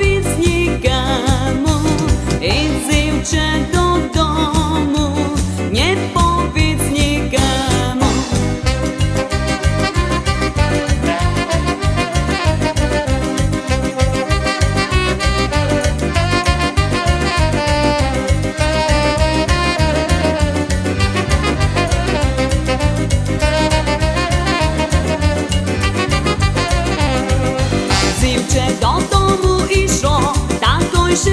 від снігами і дівчат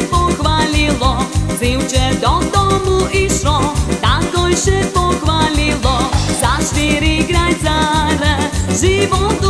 še pohvalilo, zevče do domu išlo, takoj še pohvalilo, za štiri grajcare životu.